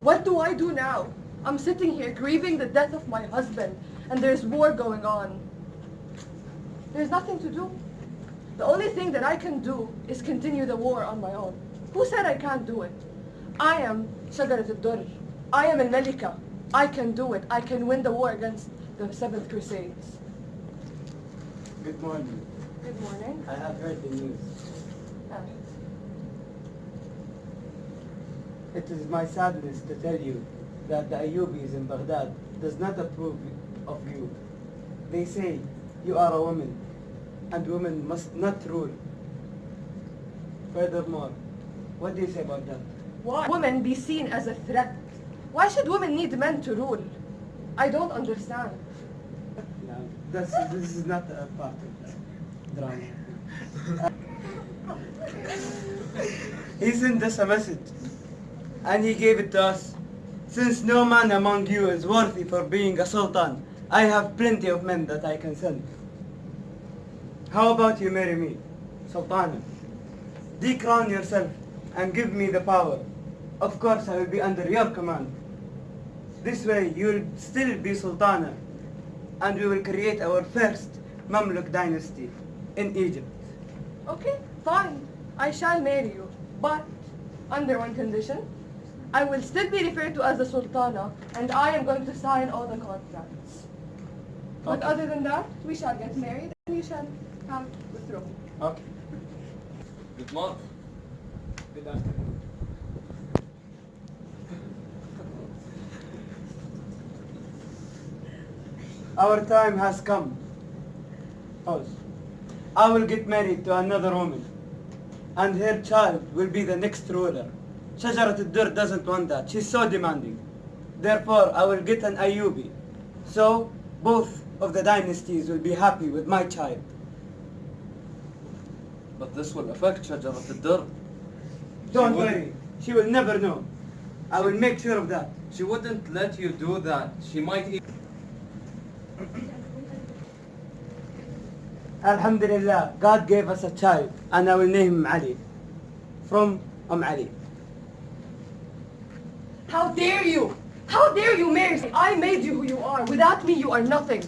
What do I do now? I'm sitting here grieving the death of my husband, and there's war going on. There's nothing to do. The only thing that I can do is continue the war on my own. Who said I can't do it? I am Shajarat al-Durr. I am al-Malika. I can do it. I can win the war against the Seventh Crusades. Good morning. Good morning. I have heard the news. Ah, It is my sadness to tell you that the Ayyubis in Baghdad does not approve of you. They say you are a woman, and women must not rule. Furthermore, what do you say about that? Why? Women be seen as a threat. Why should women need men to rule? I don't understand. No, that's, this is not a part of the drama. sent us a message, and he gave it to us. Since no man among you is worthy for being a sultan, I have plenty of men that I can send. How about you marry me, sultana? Decrown yourself and give me the power. Of course, I will be under your command. This way, you will still be sultana, and we will create our first Mamluk dynasty in Egypt. Okay, fine. I shall marry you. But under one condition. I will still be referred to as the Sultana, and I am going to sign all the contracts. But Okay. other than that, we shall get married and you shall have the throne. Okay. Good morning. Good afternoon. Our time has come. Pause. I will get married to another woman, and her child will be the next ruler. Shajarat al-Durr doesn't want that. She's so demanding. Therefore, I will get an Ayubi. So, both of the dynasties will be happy with my child. But this will affect Shajarat al-Durr. Don't She worry. She will never know. I will make sure of that. She wouldn't let you do that. She might e- Alhamdulillah, God gave us a child, and I will name him Ali. From Umm Ali. How dare you! How dare you marry me? I made you who you are. Without me, you are nothing.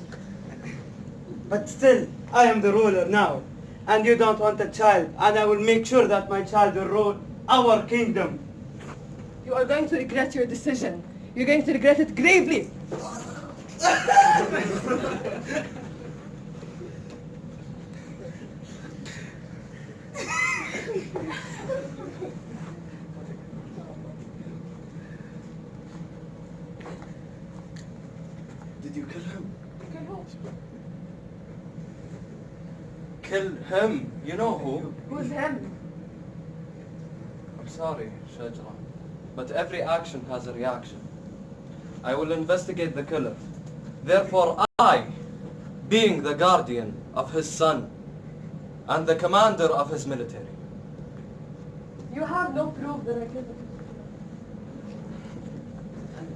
But still, I am the ruler now. And you don't want a child, and I will make sure that my child will rule our kingdom. You are going to regret your decision. You're going to regret it gravely. Did you kill him? Okay, who? Kill him. You know who? Who's him? I'm sorry, Shajra. But every action has a reaction. I will investigate the killer. Therefore I, being the guardian of his son and the commander of his military, You have no proof that I killed him.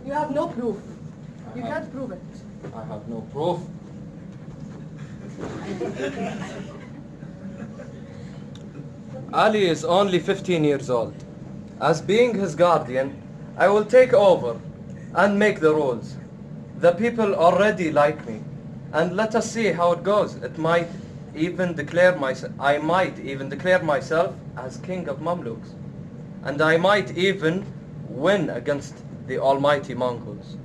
You have no proof. You have- can't prove it. I have no proof. Ali is only 15 years old. As being his guardian, I will take over and make the rules. The people already like me, and let us see how it goes. It might even declare myself, I might even declare myself as king of Mamluks, and I might even win against the almighty Mongols.